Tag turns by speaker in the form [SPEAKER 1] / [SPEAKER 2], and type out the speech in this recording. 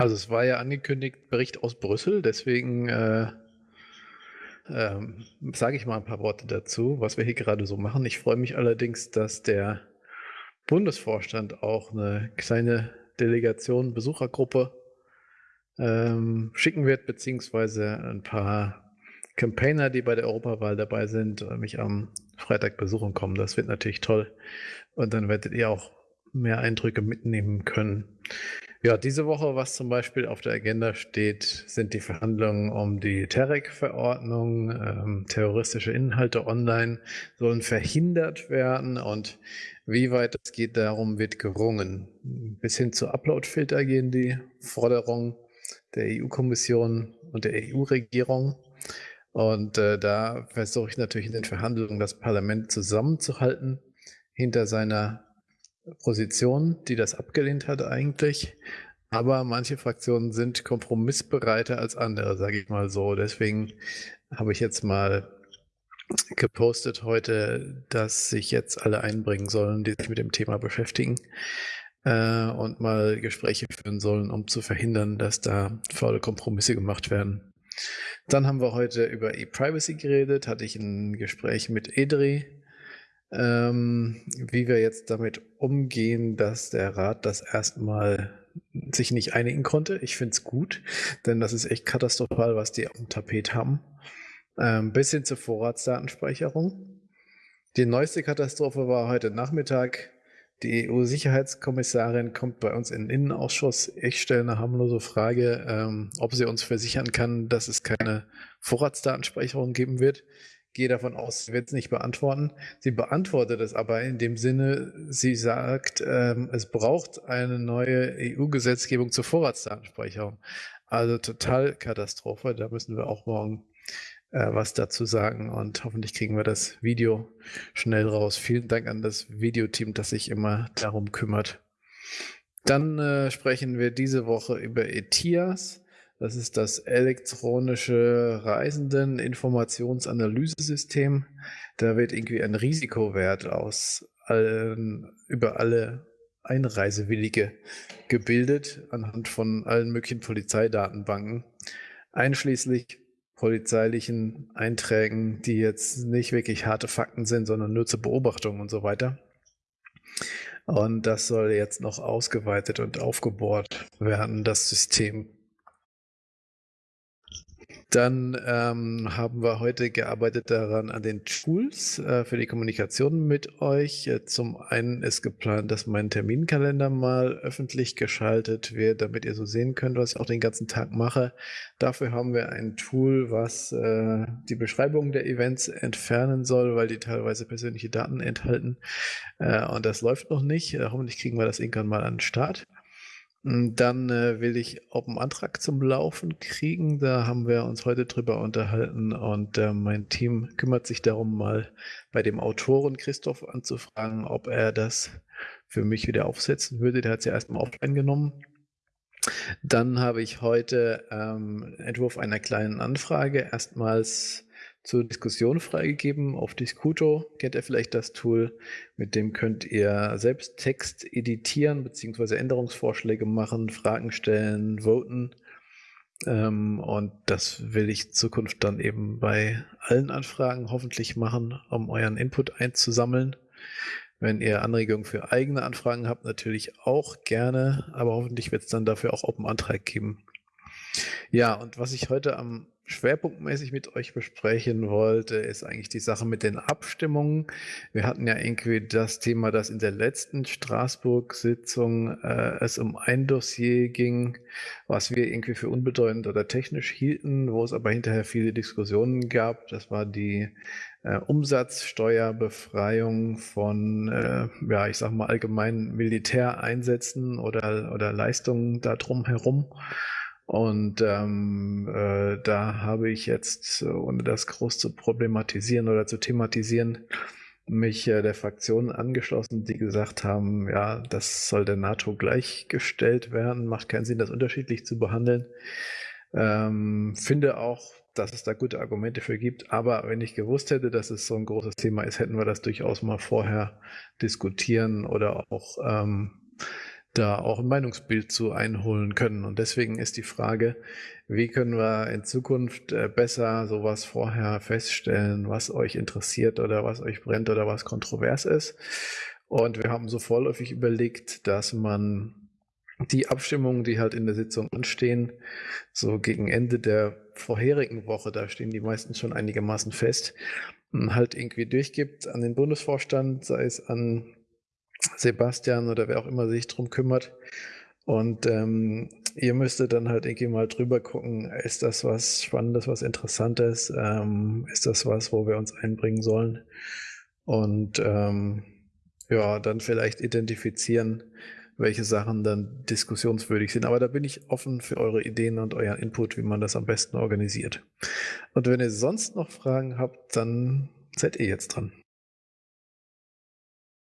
[SPEAKER 1] Also es war ja angekündigt, Bericht aus Brüssel, deswegen äh, ähm, sage ich mal ein paar Worte dazu, was wir hier gerade so machen. Ich freue mich allerdings, dass der Bundesvorstand auch eine kleine Delegation, Besuchergruppe ähm, schicken wird, beziehungsweise ein paar Campaigner, die bei der Europawahl dabei sind, mich am Freitag besuchen kommen. Das wird natürlich toll. Und dann werdet ihr auch mehr Eindrücke mitnehmen können. Ja, diese Woche, was zum Beispiel auf der Agenda steht, sind die Verhandlungen um die TEREC-Verordnung. Ähm, terroristische Inhalte online sollen verhindert werden und wie weit es geht, darum wird gerungen. Bis hin zu Uploadfilter gehen die Forderungen der EU-Kommission und der EU-Regierung. Und äh, da versuche ich natürlich in den Verhandlungen das Parlament zusammenzuhalten hinter seiner Position, die das abgelehnt hat eigentlich. Aber manche Fraktionen sind kompromissbereiter als andere, sage ich mal so. Deswegen habe ich jetzt mal gepostet heute, dass sich jetzt alle einbringen sollen, die sich mit dem Thema beschäftigen äh, und mal Gespräche führen sollen, um zu verhindern, dass da faule Kompromisse gemacht werden. Dann haben wir heute über E-Privacy geredet, hatte ich ein Gespräch mit Edri, ähm, wie wir jetzt damit umgehen, dass der Rat das erstmal sich nicht einigen konnte. Ich finde es gut, denn das ist echt katastrophal, was die auf dem Tapet haben. Ähm, bis hin zur Vorratsdatenspeicherung. Die neueste Katastrophe war heute Nachmittag. Die EU-Sicherheitskommissarin kommt bei uns in den Innenausschuss. Ich stelle eine harmlose Frage, ähm, ob sie uns versichern kann, dass es keine Vorratsdatenspeicherung geben wird gehe davon aus, sie wird es nicht beantworten. Sie beantwortet es aber in dem Sinne, sie sagt, ähm, es braucht eine neue EU-Gesetzgebung zur Vorratsdatenspeicherung. Also total Katastrophe. Da müssen wir auch morgen äh, was dazu sagen und hoffentlich kriegen wir das Video schnell raus. Vielen Dank an das Videoteam, das sich immer darum kümmert. Dann äh, sprechen wir diese Woche über ETIAS. Das ist das elektronische Reisenden-Informationsanalysesystem. Da wird irgendwie ein Risikowert aus allen, über alle Einreisewillige gebildet anhand von allen möglichen Polizeidatenbanken, einschließlich polizeilichen Einträgen, die jetzt nicht wirklich harte Fakten sind, sondern nur zur Beobachtung und so weiter. Und das soll jetzt noch ausgeweitet und aufgebohrt werden, das System. Dann ähm, haben wir heute gearbeitet daran an den Tools äh, für die Kommunikation mit euch. Äh, zum einen ist geplant, dass mein Terminkalender mal öffentlich geschaltet wird, damit ihr so sehen könnt, was ich auch den ganzen Tag mache. Dafür haben wir ein Tool, was äh, die Beschreibung der Events entfernen soll, weil die teilweise persönliche Daten enthalten. Äh, und das läuft noch nicht. Äh, hoffentlich kriegen wir das irgendwann mal an den Start. Hm, dann äh, will ich auch einen Antrag zum Laufen kriegen. Da haben wir uns heute drüber unterhalten und äh, mein Team kümmert sich darum, mal bei dem Autoren Christoph anzufragen, ob er das für mich wieder aufsetzen würde. Der hat es ja erstmal offline genommen. Dann habe ich heute ähm, Entwurf einer kleinen Anfrage erstmals zur Diskussion freigegeben auf Discuto. Kennt ihr vielleicht das Tool? Mit dem könnt ihr selbst Text editieren bzw. Änderungsvorschläge machen, Fragen stellen, voten. Ähm, und das will ich Zukunft dann eben bei allen Anfragen hoffentlich machen, um euren Input einzusammeln. Wenn ihr Anregungen für eigene Anfragen habt, natürlich auch gerne, aber hoffentlich wird es dann dafür auch Open Antrag geben. Ja, und was ich heute am schwerpunktmäßig mit euch besprechen wollte, ist eigentlich die Sache mit den Abstimmungen. Wir hatten ja irgendwie das Thema, dass in der letzten Straßburg-Sitzung äh, es um ein Dossier ging, was wir irgendwie für unbedeutend oder technisch hielten, wo es aber hinterher viele Diskussionen gab. Das war die äh, Umsatzsteuerbefreiung von, äh, ja, ich sag mal allgemein Militäreinsätzen oder, oder Leistungen da drum herum. Und ähm, äh, da habe ich jetzt, ohne das groß zu problematisieren oder zu thematisieren, mich äh, der Fraktion angeschlossen, die gesagt haben, ja, das soll der NATO gleichgestellt werden, macht keinen Sinn, das unterschiedlich zu behandeln. Ähm, finde auch, dass es da gute Argumente für gibt, aber wenn ich gewusst hätte, dass es so ein großes Thema ist, hätten wir das durchaus mal vorher diskutieren oder auch ähm, da auch ein Meinungsbild zu einholen können. Und deswegen ist die Frage, wie können wir in Zukunft äh, besser sowas vorher feststellen, was euch interessiert oder was euch brennt oder was kontrovers ist. Und wir haben so vorläufig überlegt, dass man die Abstimmungen, die halt in der Sitzung anstehen, so gegen Ende der vorherigen Woche, da stehen die meisten schon einigermaßen fest, halt irgendwie durchgibt an den Bundesvorstand, sei es an Sebastian oder wer auch immer sich drum kümmert. Und ähm, ihr müsstet dann halt irgendwie mal drüber gucken, ist das was Spannendes, was Interessantes? Ähm, ist das was, wo wir uns einbringen sollen? Und ähm, ja, dann vielleicht identifizieren, welche Sachen dann diskussionswürdig sind. Aber da bin ich offen für eure Ideen und euren Input, wie man das am besten organisiert. Und wenn ihr sonst noch Fragen habt, dann seid ihr jetzt dran.